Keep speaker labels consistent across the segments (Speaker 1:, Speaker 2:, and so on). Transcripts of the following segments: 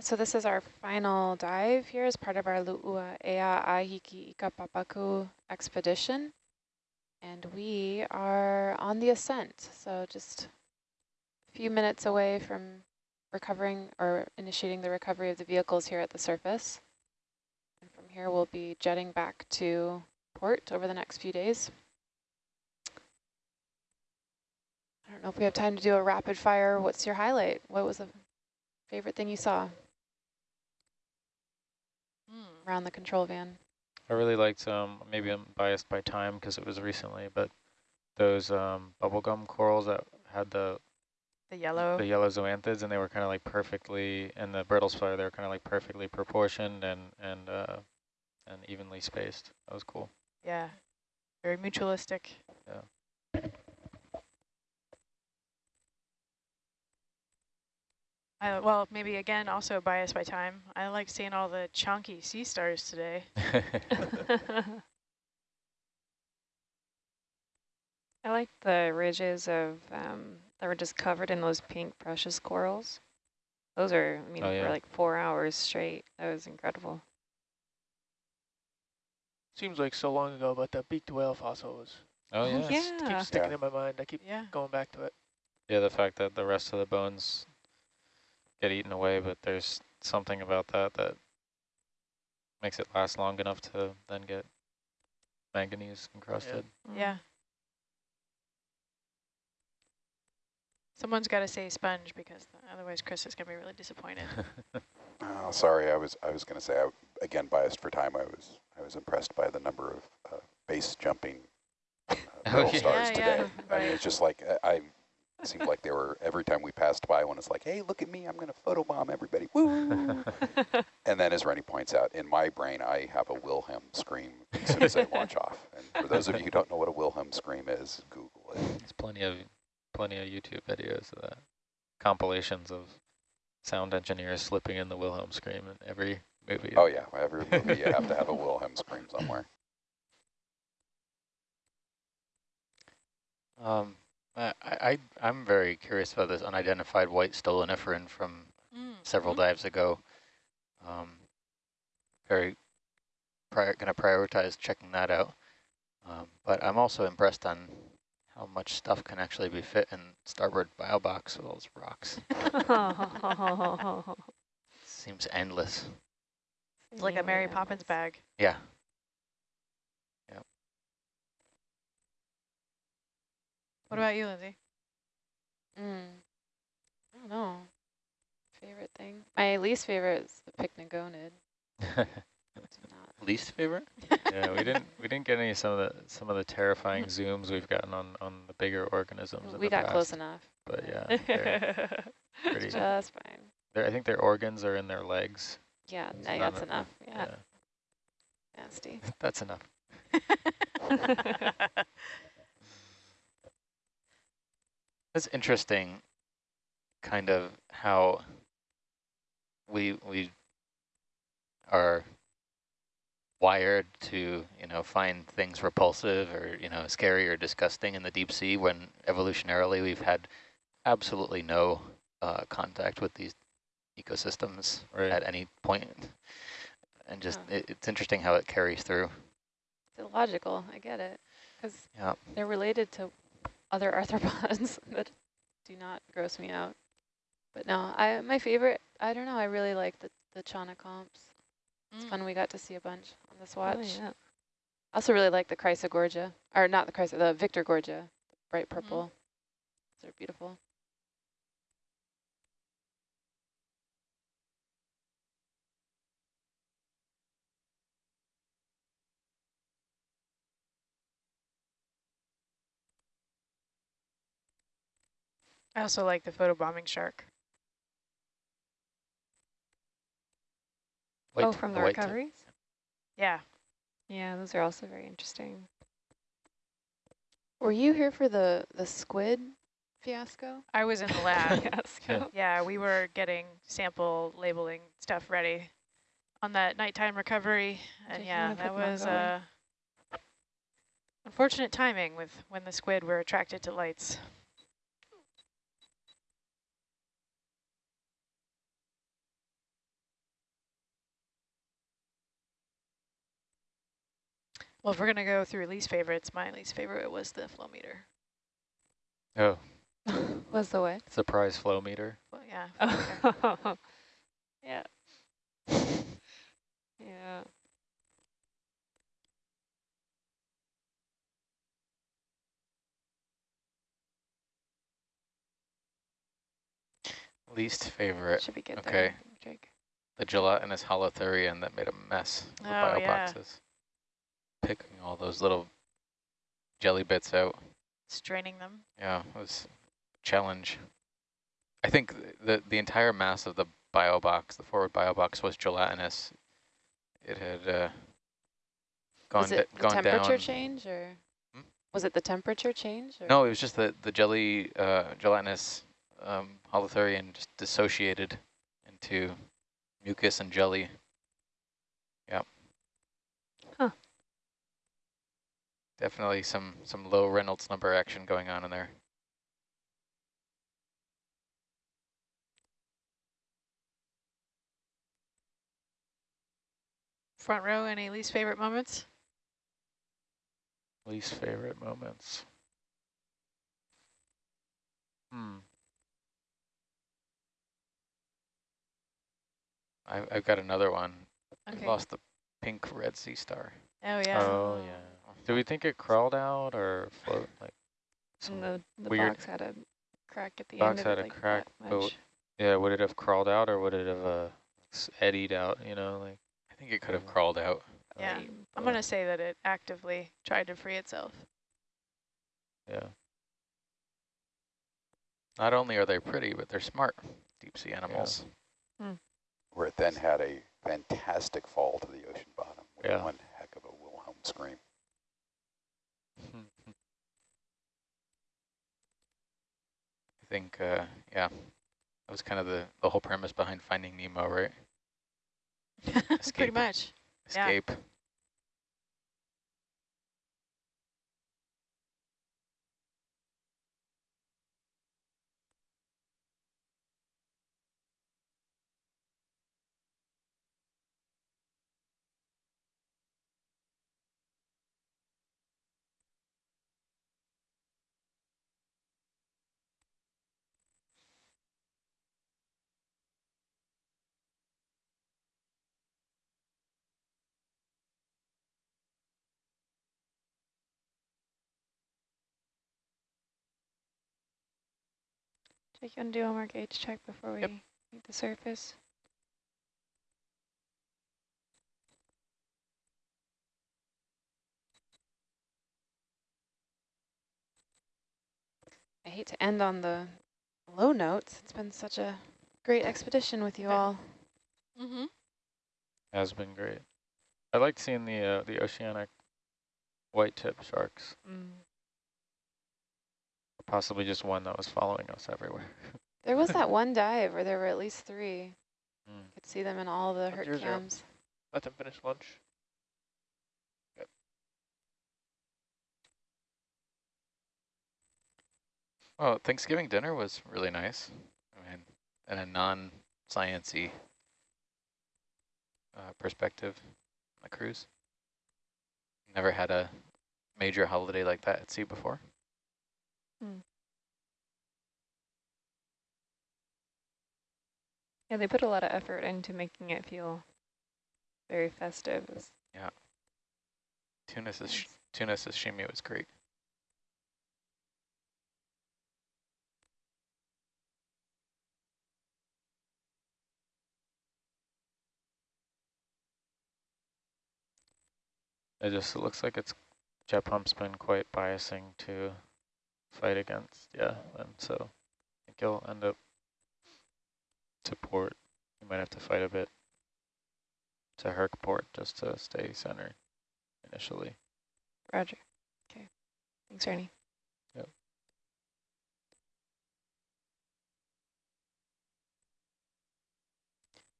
Speaker 1: So this is our final dive here as part of our Lu'ua Ea Ahiki Ika Papaku expedition. And we are on the ascent, so just a few minutes away from recovering or initiating the recovery of the vehicles here at the surface. And from here we'll be jetting back to port over the next few days. I don't know if we have time to do a rapid fire. What's your highlight? What was the favorite thing you saw. Around the control van?
Speaker 2: I really liked, um, maybe I'm biased by time because it was recently, but those um, bubblegum corals that had the
Speaker 3: the yellow
Speaker 2: the yellow zoanthids, and they were kind of like perfectly, and the brittle spire, they were kind of like perfectly proportioned and and uh, and evenly spaced. That was cool.
Speaker 3: Yeah, very mutualistic.
Speaker 2: Yeah.
Speaker 3: I, well, maybe again, also biased by time. I like seeing all the chunky sea stars today.
Speaker 4: I like the ridges of um, that were just covered in those pink precious corals. Those are, I mean, oh, yeah. for like four hours straight. That was incredible.
Speaker 5: Seems like so long ago, but the beaked whale fossil was.
Speaker 2: Oh yeah.
Speaker 3: yeah.
Speaker 5: Keeps sticking yeah. in my mind. I keep yeah. going back to it.
Speaker 2: Yeah, the fact that the rest of the bones get eaten away, but there's something about that that makes it last long enough to then get manganese encrusted.
Speaker 3: Yeah. yeah. Someone's got to say sponge because otherwise Chris is going to be really disappointed.
Speaker 6: oh, sorry, I was I was going to say I, again biased for time. I was I was impressed by the number of uh, base jumping uh, oh, yeah. stars yeah, today. Yeah, I mean, it's just like I it seemed like they were, every time we passed by one, it's like, hey, look at me, I'm going to photobomb everybody. Woo! and then as Rennie points out, in my brain, I have a Wilhelm scream as soon as I launch off. And for those of you who don't know what a Wilhelm scream is, Google it.
Speaker 2: There's plenty of, plenty of YouTube videos of that. Compilations of sound engineers slipping in the Wilhelm scream in every movie.
Speaker 6: Oh yeah, every movie you have to have a Wilhelm scream somewhere.
Speaker 7: Um, uh, I, I, am very curious about this unidentified white stoloniferan from mm. several mm -hmm. dives ago. Um, very going to prioritize checking that out. Um, but I'm also impressed on how much stuff can actually be fit in starboard bio box with those rocks. Seems endless.
Speaker 3: It's like a Mary Poppins bag.
Speaker 7: Yeah.
Speaker 3: What about you, Lindsay?
Speaker 1: Mm. I don't know. Favorite thing? My least favorite is the pycnogonid.
Speaker 7: least favorite?
Speaker 2: yeah, we didn't we didn't get any some of the some of the terrifying zooms we've gotten on on the bigger organisms.
Speaker 1: We got
Speaker 2: past.
Speaker 1: close enough.
Speaker 2: But yeah,
Speaker 1: pretty. Just fine.
Speaker 2: I think their organs are in their legs.
Speaker 1: Yeah, no, that's enough. Yeah. yeah. Nasty.
Speaker 2: that's enough.
Speaker 7: It's interesting kind of how we we are wired to, you know, find things repulsive or, you know, scary or disgusting in the deep sea when evolutionarily we've had absolutely no uh, contact with these ecosystems right. at any point. And just, yeah. it, it's interesting how it carries through.
Speaker 1: It's illogical, I get it. Because yeah. they're related to other arthropods that do not gross me out. But no, I my favorite, I don't know, I really like the, the Chaunacops. It's mm. fun we got to see a bunch on this watch. Oh, yeah. I also really like the Chrysogorgia, or not the Chrysa, the Victorgorgia, bright mm-hmm. purple. Mm -hmm. They're beautiful.
Speaker 3: I also like the photobombing shark.
Speaker 4: White, oh, from the, the recoveries?
Speaker 3: Yeah.
Speaker 4: Yeah, those are also very interesting.
Speaker 1: Were you here for the, the squid fiasco?
Speaker 3: I was in the lab. fiasco. Yeah, we were getting sample labeling stuff ready on that nighttime recovery. And yeah, that was uh, unfortunate timing with when the squid were attracted to lights. Well, if we're going to go through least favorites, my least favorite was the flow meter.
Speaker 2: Oh.
Speaker 4: was the what?
Speaker 2: Surprise flow meter.
Speaker 3: Well, yeah.
Speaker 4: Oh. yeah. yeah.
Speaker 7: Least favorite.
Speaker 4: Should be good.
Speaker 7: Okay.
Speaker 4: There,
Speaker 7: the gelatinous holothurian that made a mess of the
Speaker 3: oh,
Speaker 7: bio
Speaker 3: yeah.
Speaker 7: Boxes. Picking all those little jelly bits out.
Speaker 3: Straining them.
Speaker 7: Yeah, it was a challenge. I think the the entire mass of the bio box, the forward bio box, was gelatinous. It had uh, gone,
Speaker 1: was it the
Speaker 7: gone
Speaker 1: temperature
Speaker 7: down.
Speaker 1: change or
Speaker 7: Hmm?
Speaker 1: was it the temperature change? Or?
Speaker 7: No, it was just the the jelly uh, gelatinous um, holothurian just dissociated into mucus and jelly. Yep.
Speaker 4: Huh.
Speaker 7: Definitely some some low Reynolds number action going on in there.
Speaker 3: Front row, any least favorite moments?
Speaker 2: Least favorite moments. Hmm.
Speaker 7: I, I've got another one.
Speaker 3: Okay.
Speaker 7: I lost the pink red sea star.
Speaker 3: Oh, yeah.
Speaker 2: Oh, yeah. Do we think it crawled out or float? Like, some
Speaker 4: the, the
Speaker 2: weird
Speaker 4: box had a crack at the
Speaker 2: box
Speaker 4: end
Speaker 2: had
Speaker 4: of
Speaker 2: a
Speaker 4: it, like
Speaker 2: crack, but yeah, would it have crawled out or would it have uh, eddied out? You know, like
Speaker 7: I think it could have crawled out.
Speaker 3: Yeah.
Speaker 4: Like,
Speaker 3: I'm going to say that it actively tried to free itself.
Speaker 2: yeah.
Speaker 7: Not only are they pretty, but they're smart deep sea animals.
Speaker 6: Where it then had a fantastic fall to the ocean bottom with
Speaker 2: Yeah.
Speaker 6: one heck of a Wilhelm scream.
Speaker 7: I think, uh, yeah, that was kind of the, the whole premise behind Finding Nemo, right?
Speaker 3: Pretty much.
Speaker 7: Escape.
Speaker 4: Jake, you want to do one more gauge check before we
Speaker 7: Yep.
Speaker 4: meet the surface?
Speaker 1: I hate to end on the low notes. It's been such a great expedition with you all.
Speaker 3: Mm-hmm.
Speaker 2: Has been great. I liked seeing the uh, the oceanic white tip sharks.
Speaker 4: Mm.
Speaker 2: Possibly just one that was following us everywhere.
Speaker 1: There was that one dive where there were at least three.
Speaker 2: Mm.
Speaker 1: Could see them in all the hurt
Speaker 5: zero.
Speaker 1: cams.
Speaker 5: Let them finish lunch.
Speaker 7: Well, Thanksgiving dinner was really nice. I mean, in a non-sciency uh, perspective, on a cruise. Never had a major holiday like that at sea before. Mm.
Speaker 4: Yeah, they put a lot of effort into making it feel very festive. It was
Speaker 7: Tuna,
Speaker 4: nice.
Speaker 7: tuna sashimi was great.
Speaker 2: It just looks like it's jet pump's been quite biasing to fight against, yeah. And so I think he'll end up to port. You might have to fight a bit to Herc port just to stay centered initially.
Speaker 4: Roger. Okay. Thanks, Ernie. Yep.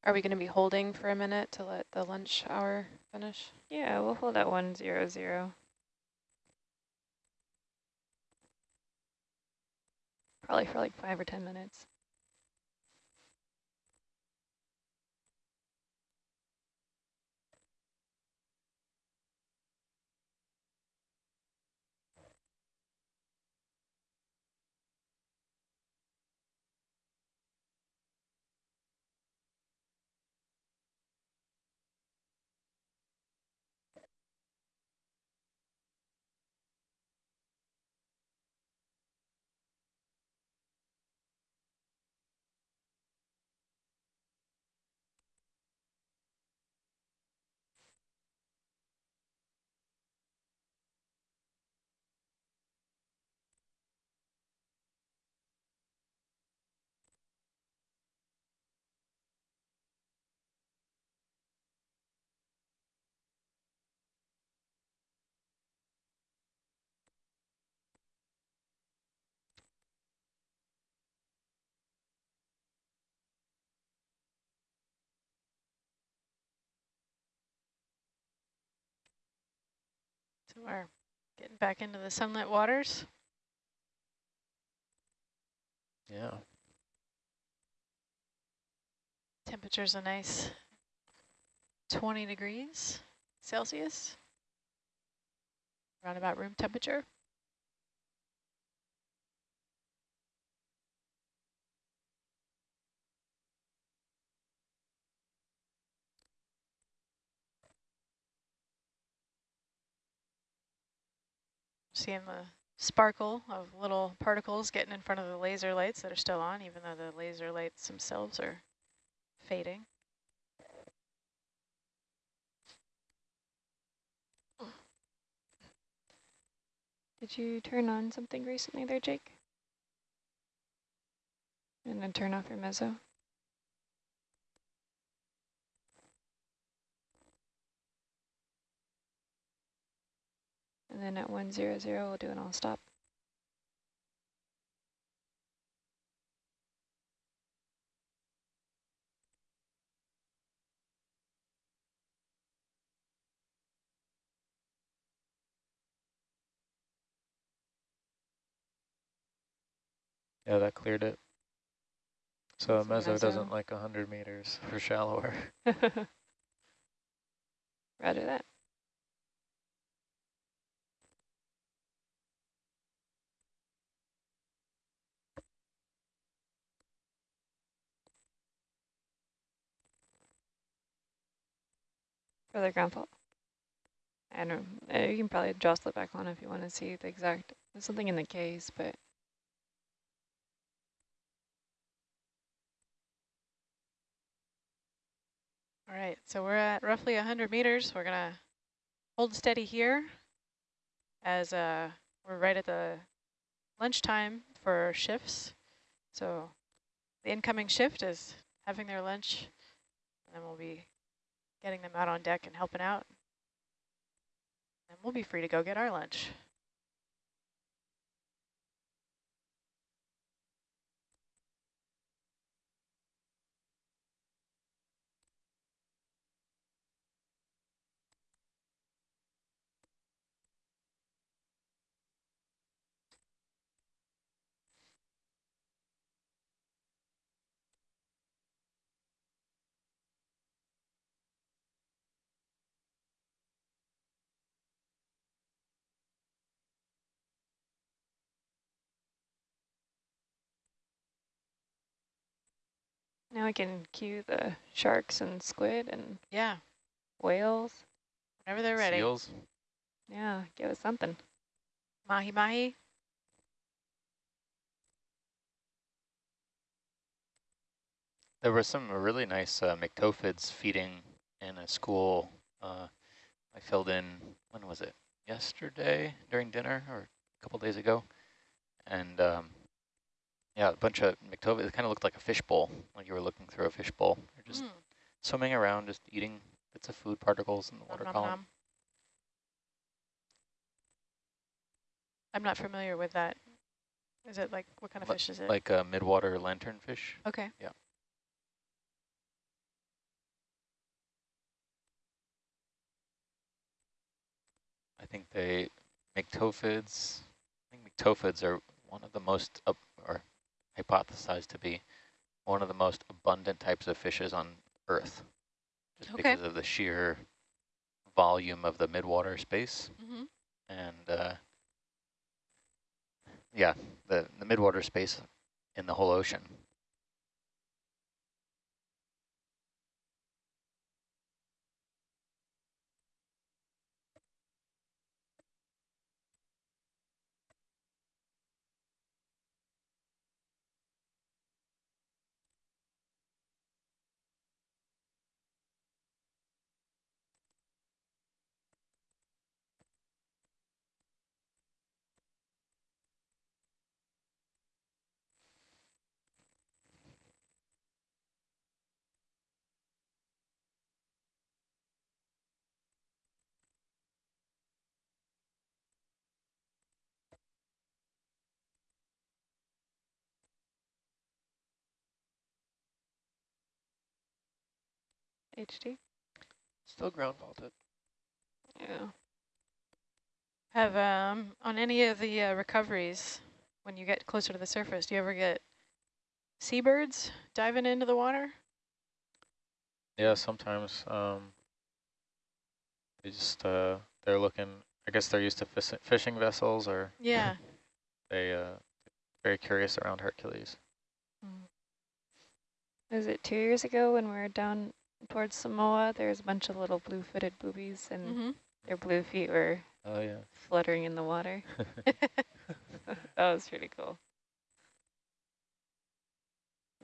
Speaker 1: Are we going to be holding for a minute to let the lunch hour finish?
Speaker 4: Yeah, we'll hold at 100. Probably for like five or ten minutes.
Speaker 3: So we're getting back into the sunlit waters.
Speaker 2: Yeah.
Speaker 3: Temperature's a nice 20 degrees Celsius, around about room temperature. Seeing the sparkle of little particles getting in front of the laser lights that are still on, even though the laser lights themselves are fading.
Speaker 4: Did you turn on something recently there, Jake? And then turn off your meso? And then at 100, we'll do an all stop.
Speaker 2: Yeah, that cleared it. So meso, meso doesn't like 100 meters for shallower.
Speaker 4: Roger that. For the ground fault. I don't know. Uh, you can probably jostle it back on if you want to see the exact, there's something in the case, but.
Speaker 3: All right, so we're at roughly 100 meters. We're going to hold steady here as uh, we're right at the lunchtime for shifts. So the incoming shift is having their lunch, and then we'll be getting them out on deck and helping out. And we'll be free to go get our lunch.
Speaker 4: Now we can cue the sharks and squid and
Speaker 3: yeah,
Speaker 4: whales.
Speaker 3: Whenever they're ready.
Speaker 2: Seals.
Speaker 4: Yeah, give us something.
Speaker 3: Mahi mahi.
Speaker 7: There were some really nice uh, myctophids feeding in a school. Uh, I filled in, when was it? Yesterday during dinner or a couple days ago. And um, yeah, a bunch of myctophis. It kind of looked like a fishbowl, like you were looking through a fishbowl. You're just mm. swimming around, just eating bits of food particles in the water nom, column. Nom.
Speaker 3: I'm not familiar with that. Is it like, what kind of L fish is it?
Speaker 7: Like a midwater lanternfish.
Speaker 3: Okay.
Speaker 7: Yeah. I think they, myctophids, I think myctophids are one of the most, uh, or hypothesized to be one of the most abundant types of fishes on Earth, just okay. because of the sheer volume of the midwater space. Mm -hmm. And uh, yeah, the, the midwater space in the whole ocean
Speaker 4: HD?
Speaker 5: Still ground faulted.
Speaker 4: Yeah.
Speaker 3: Have, um, on any of the uh, recoveries, when you get closer to the surface, do you ever get seabirds diving into the water?
Speaker 2: Yeah, sometimes. Um, they just, uh, they're looking, I guess they're used to fish fishing vessels or
Speaker 3: yeah.
Speaker 2: they uh very curious around Hercules.
Speaker 4: Mm. Was it two years ago when we were down towards Samoa? there's a bunch of little blue-footed boobies and mm -hmm. their blue feet were
Speaker 2: oh yeah
Speaker 4: fluttering in the water. that was pretty cool.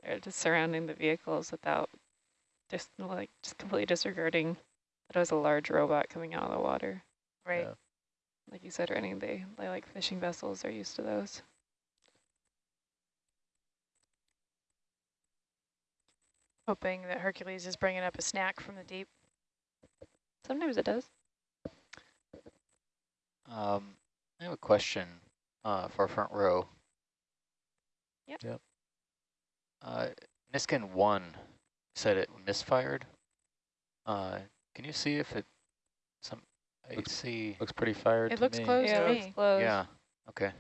Speaker 4: They're just surrounding the vehicles without just like just completely disregarding that it was a large robot coming out of the water.
Speaker 3: Right. Yeah.
Speaker 4: Like you said, Rennie, they, they like fishing vessels are used to those.
Speaker 3: Hoping that Hercules is bringing up a snack from the deep.
Speaker 4: Sometimes it does.
Speaker 7: Um, I have a question uh, for front row.
Speaker 4: Yep.
Speaker 2: Yep.
Speaker 7: Uh, Niskin 1 said it misfired. Uh, can you see if it, some, I
Speaker 2: looks,
Speaker 7: see.
Speaker 2: Looks pretty fired
Speaker 3: It looks
Speaker 2: me.
Speaker 3: closed
Speaker 4: yeah,
Speaker 3: to me.
Speaker 4: Looks closed.
Speaker 7: Yeah, okay.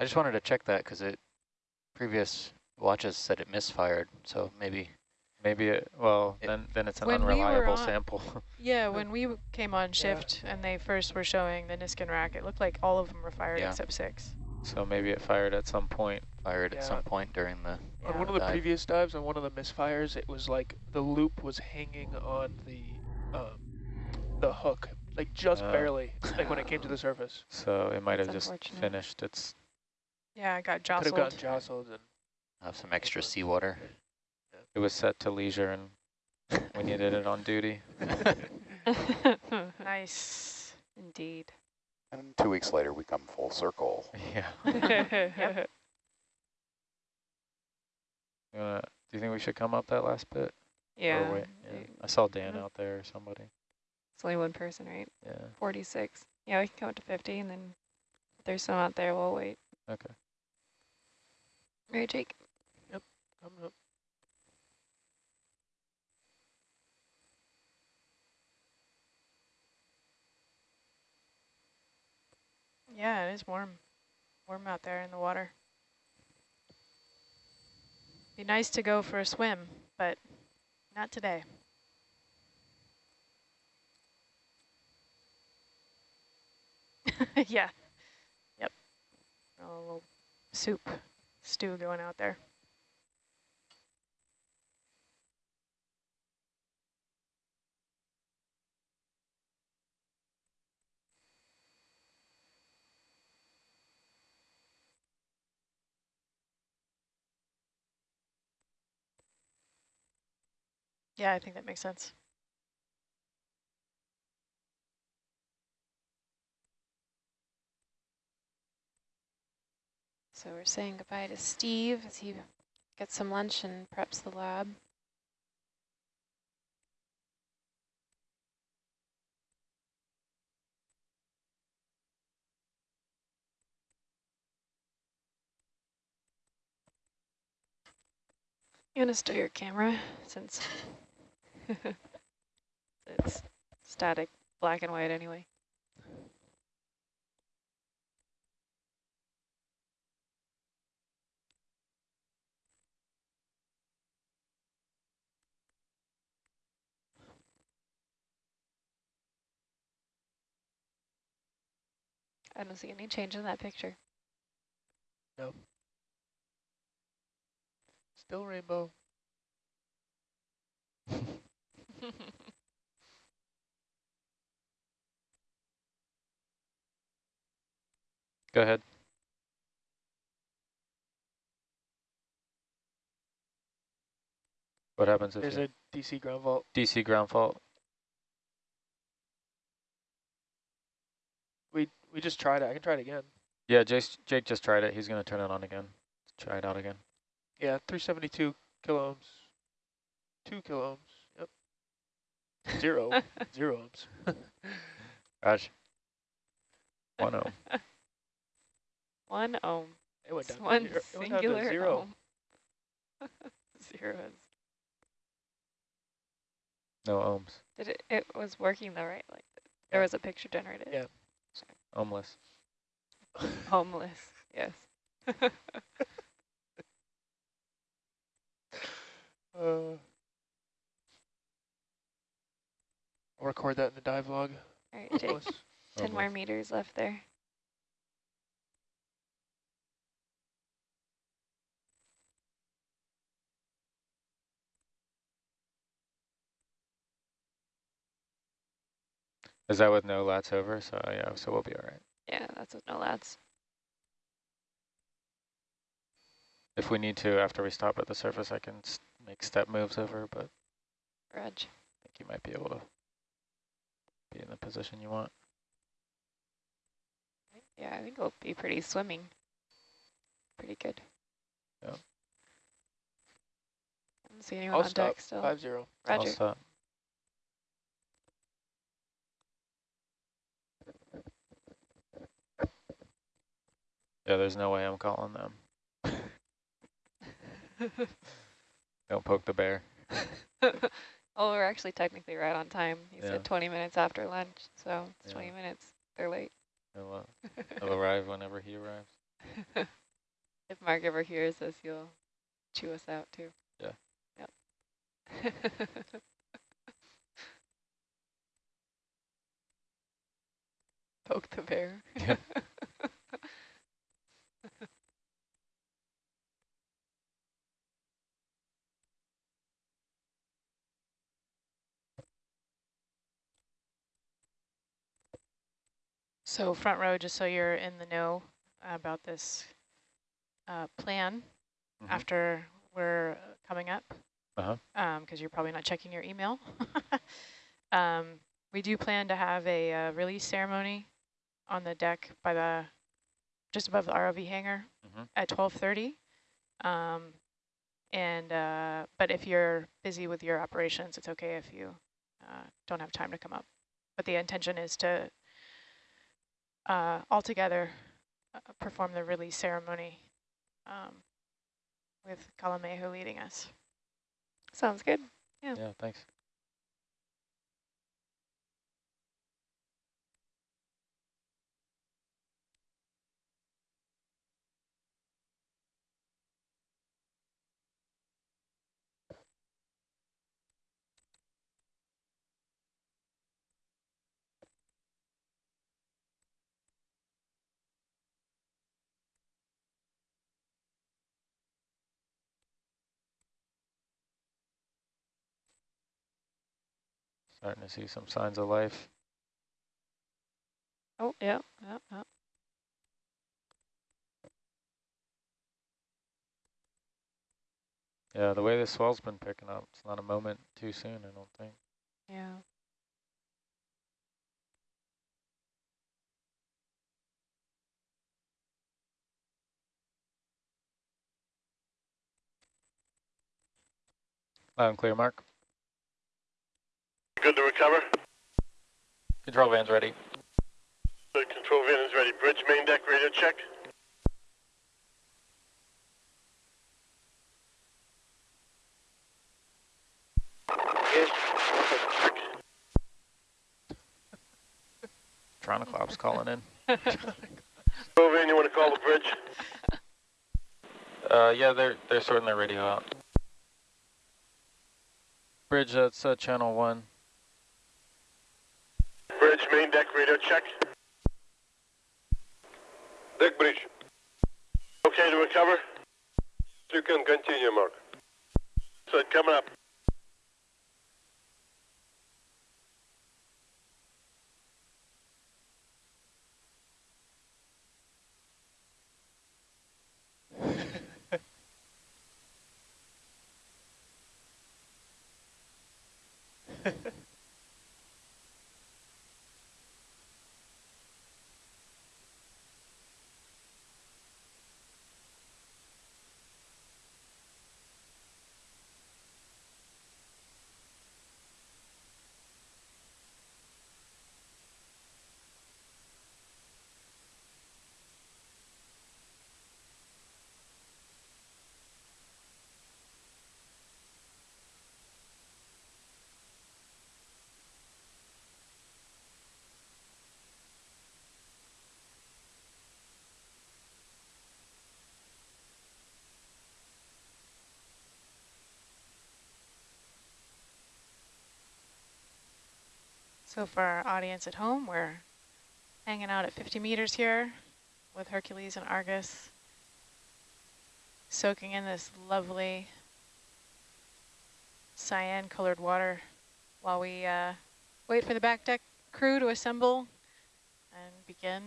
Speaker 7: I just wanted to check that because it, previous watches said it misfired, so maybe.
Speaker 2: Maybe it, well, it, then, then it's an unreliable
Speaker 3: we on,
Speaker 2: sample.
Speaker 3: yeah, when we came on shift yeah. and they first were showing the Niskin rack, it looked like all of them were fired yeah. except six.
Speaker 2: So maybe it fired at some point.
Speaker 7: Fired yeah. at some point during the
Speaker 5: On one of the dive. previous dives, on one of the misfires, it was like the loop was hanging on the um, the hook, like just uh, barely, like when it came to the surface.
Speaker 2: So it might have just finished its...
Speaker 3: Yeah, it got jostled.
Speaker 5: Could have gotten jostled. And
Speaker 7: have some extra seawater.
Speaker 2: It was set to leisure and we needed it on duty.
Speaker 3: nice.
Speaker 4: Indeed.
Speaker 6: And two weeks later, we come full circle.
Speaker 2: Yeah.
Speaker 3: yep.
Speaker 2: Uh, do you think we should come up that last bit?
Speaker 4: Yeah.
Speaker 2: yeah. I saw Dan out there or somebody.
Speaker 4: It's only one person, right?
Speaker 2: Yeah.
Speaker 4: 46. Yeah, we can come up to 50, and then if there's some out there, we'll wait.
Speaker 2: Okay.
Speaker 4: Right, Jake?
Speaker 5: Yep, coming up.
Speaker 3: Yeah, it is warm. Warm out there in the water. Be nice to go for a swim, but not today. yeah. Yep. A little soup stew going out there. Yeah, I think that makes sense.
Speaker 1: So we're saying goodbye to Steve as he gets some lunch and preps the lab.
Speaker 4: You want to start your camera since it's static black and white anyway. I don't see any change in that picture.
Speaker 5: No. Still rainbow.
Speaker 2: Go ahead. What happens if
Speaker 5: There's a DC ground fault.
Speaker 2: DC ground fault?
Speaker 5: We just tried it. I can try it again.
Speaker 2: Yeah, Jake, Jake just tried it. He's going to turn it on again. Try it out again.
Speaker 5: Yeah, 372 kilo ohms. Two kilo ohms. Zero. Zero ohms.
Speaker 2: Gosh. One ohm.
Speaker 4: One ohm.
Speaker 5: It went down
Speaker 4: one
Speaker 5: zero.
Speaker 4: singular
Speaker 5: down zero.
Speaker 4: ohm. zero.
Speaker 2: No ohms.
Speaker 4: Did it? It was working though, right? Like there was a picture generated.
Speaker 5: Yeah.
Speaker 2: Homeless.
Speaker 4: Homeless, yes.
Speaker 5: uh, I'll record that in the dive log.
Speaker 4: All right, Jake. 10 more meters left there.
Speaker 2: Is that with no lats over? So yeah, so we'll be all right.
Speaker 4: Yeah, that's with no lats.
Speaker 2: If we need to, after we stop at the surface, I can make step moves over, but
Speaker 4: Reg.
Speaker 2: I think you might be able to be in the position you want.
Speaker 4: Yeah, I think it'll be pretty swimming. Pretty good.
Speaker 2: Yeah.
Speaker 4: I don't see anyone
Speaker 5: I'll
Speaker 4: on
Speaker 5: stop.
Speaker 4: deck still.
Speaker 5: Five zero.
Speaker 4: Roger.
Speaker 2: I'll stop. Yeah, there's no way I'm calling them. Don't poke the bear.
Speaker 4: oh, we're actually technically right on time. He
Speaker 2: Yeah.
Speaker 4: said 20 minutes after lunch, so it's
Speaker 2: Yeah.
Speaker 4: 20 minutes. They're late.
Speaker 2: He'll, uh, he'll arrive whenever he arrives.
Speaker 4: if Mark ever hears this, he'll chew us out too.
Speaker 2: Yeah.
Speaker 4: Yep. Poke the bear.
Speaker 2: Yeah.
Speaker 3: So front row, just so you're in the know about this uh, plan
Speaker 2: Mm -hmm.
Speaker 3: after we're coming up,
Speaker 2: uh-huh.
Speaker 3: because um, you're probably not checking your email. um, we do plan to have a uh, release ceremony on the deck by the just above the ROV hangar
Speaker 2: mm -hmm.
Speaker 3: at 12:30. Um, and uh, but if you're busy with your operations, it's okay if you uh, don't have time to come up. But the intention is to uh, all together uh, perform the release ceremony um, with Kalamehu leading us.
Speaker 4: Sounds good. Yeah.
Speaker 2: Yeah, thanks. Starting to see some signs of life.
Speaker 4: Oh, yeah, yeah, yeah.
Speaker 2: Yeah, the way the swell's been picking up, it's not a moment too soon, I don't think.
Speaker 4: Yeah.
Speaker 2: Loud and clear, Mark.
Speaker 8: Good to recover?
Speaker 2: Control van's ready.
Speaker 8: The control van is ready. Bridge main deck radio check.
Speaker 5: Yes.
Speaker 2: Tronoclops calling in.
Speaker 8: Control van, you want to call the bridge?
Speaker 2: Uh, yeah, they're they're sorting their radio out. Bridge, that's uh, channel one
Speaker 8: main deck radio check. Deck bridge. Okay to recover? You can continue, Mark. So coming up. Ha ha.
Speaker 3: So for our audience at home, we're hanging out at 50 meters here with Hercules and Argus, soaking in this lovely cyan colored water while we uh, wait for the back deck crew to assemble and begin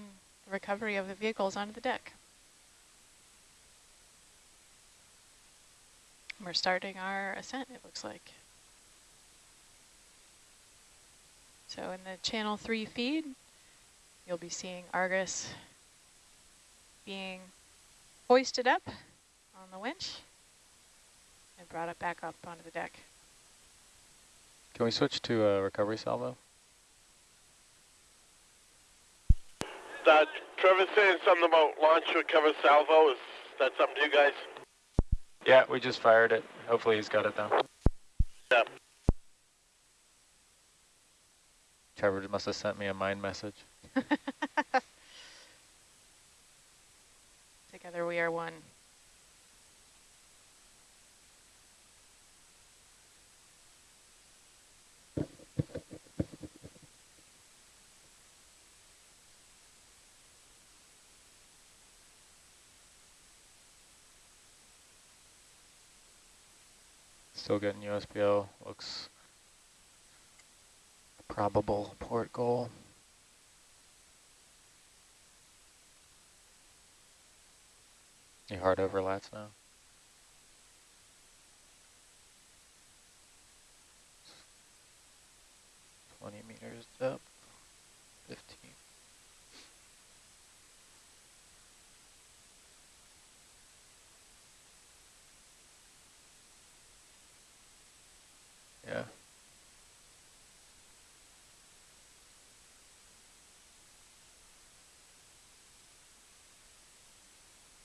Speaker 3: the recovery of the vehicles onto the deck. We're starting our ascent, it looks like. So in the channel three feed, you'll be seeing Argus being hoisted up on the winch and brought up back up onto the deck.
Speaker 2: Can we switch to a recovery salvo?
Speaker 8: That Trevor's saying something about launch recover salvo. Is that something to you guys?
Speaker 2: Yeah, we just fired it. Hopefully he's got it though.
Speaker 8: Yeah.
Speaker 2: Trevor must have sent me a mind message.
Speaker 3: Together we are one.
Speaker 2: Still getting USBL. Looks probable port goal. Any hard overlaps now? Twenty meters up, fifteen. Yeah.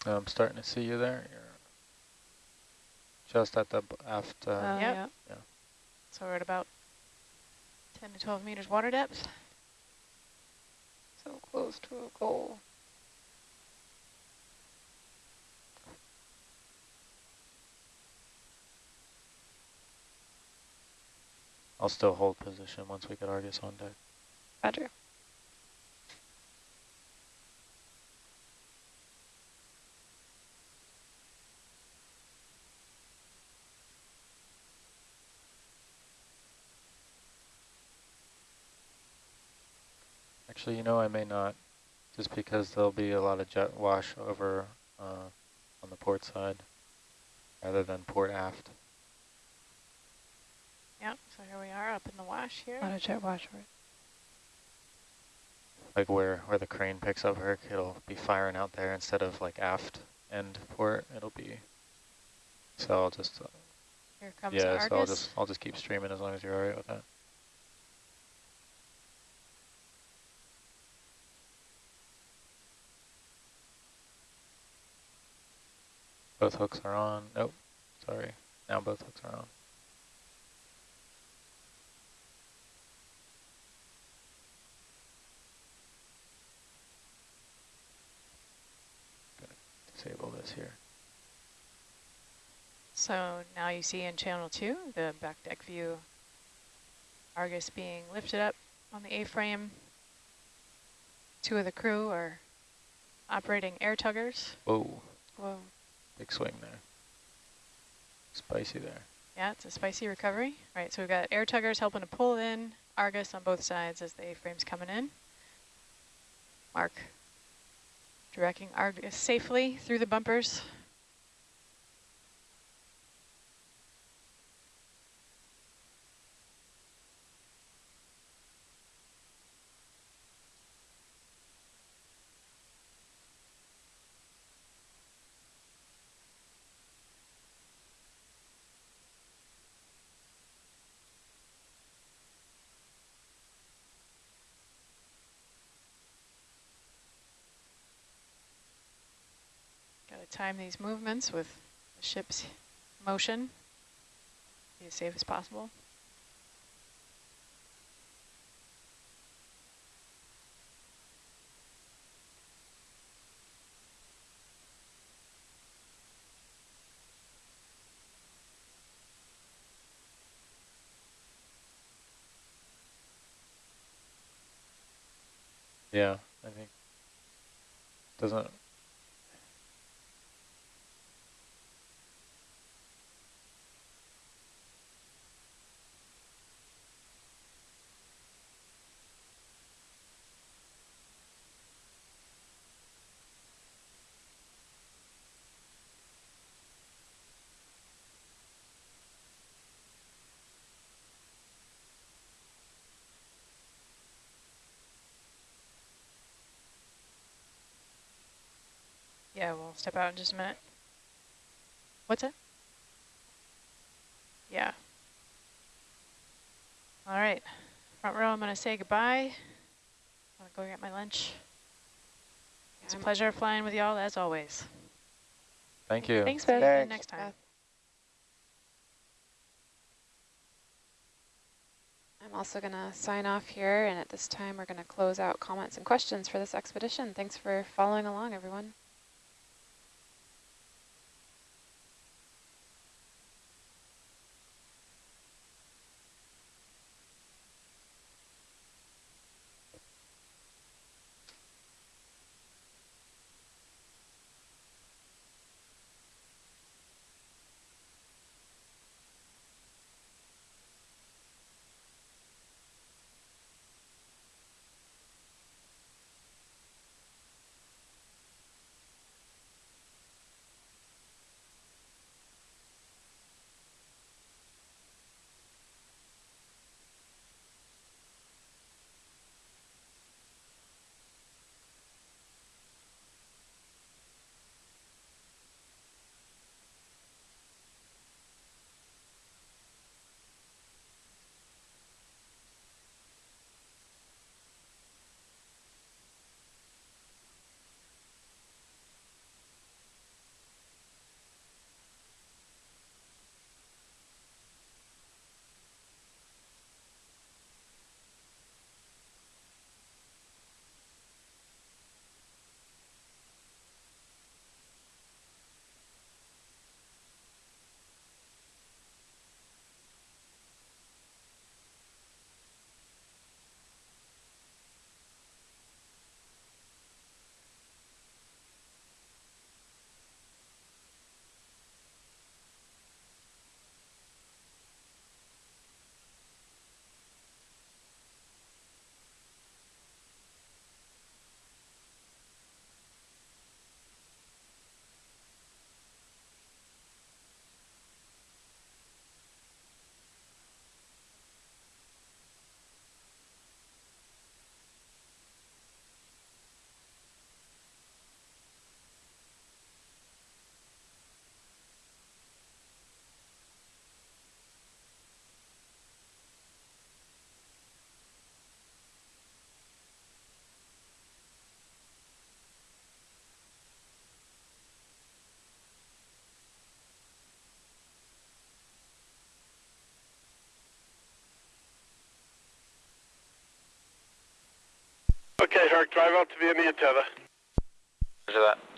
Speaker 2: I'm starting to see you there. You're just at the aft. Uh,
Speaker 3: uh, yep. yeah. yeah. So we're at about 10 to 12 meters water depth.
Speaker 4: So close to a goal.
Speaker 2: I'll still hold position once we get Argus on deck.
Speaker 4: Roger.
Speaker 2: Actually, you know, I may not, just because there'll be a lot of jet wash over uh, on the port side rather than port aft.
Speaker 3: Yep, so here we are up in the wash here.
Speaker 4: A lot of jet wash, right?
Speaker 2: Like where, where the crane picks up Herc, it'll be firing out there instead of like aft end port, it'll be, so I'll just, uh,
Speaker 3: here comes
Speaker 2: yeah,
Speaker 3: Argus.
Speaker 2: so I'll just, I'll just keep streaming as long as you're all right with that. Both hooks are on. Nope, sorry. Now both hooks are on. disable this here.
Speaker 3: So now you see in channel two, the back deck view, Argus being lifted up on the A-frame. Two of the crew are operating air tuggers.
Speaker 2: Whoa.
Speaker 3: Whoa.
Speaker 2: Big swing there. Spicy there.
Speaker 3: Yeah, it's a spicy recovery. All right, so we've got air tuggers helping to pull in Argus on both sides as the A-frame's coming in. Mark directing Argus safely through the bumpers. Time these movements with the ship's motion, be as safe as possible.
Speaker 2: Yeah, I think doesn't
Speaker 3: Yeah, we'll step out in just a minute. What's it? Yeah. All right. Front row, I'm going to say goodbye. I'm going to go get my lunch. It's a pleasure flying with y'all as always.
Speaker 2: Thank you.
Speaker 3: Thanks, Beth. Thanks. Next time.
Speaker 1: I'm also going to sign off here, and at this time we're going to close out comments and questions for this expedition. Thanks for following along, everyone.
Speaker 8: Herc, drive out to the tether.
Speaker 7: Roger that.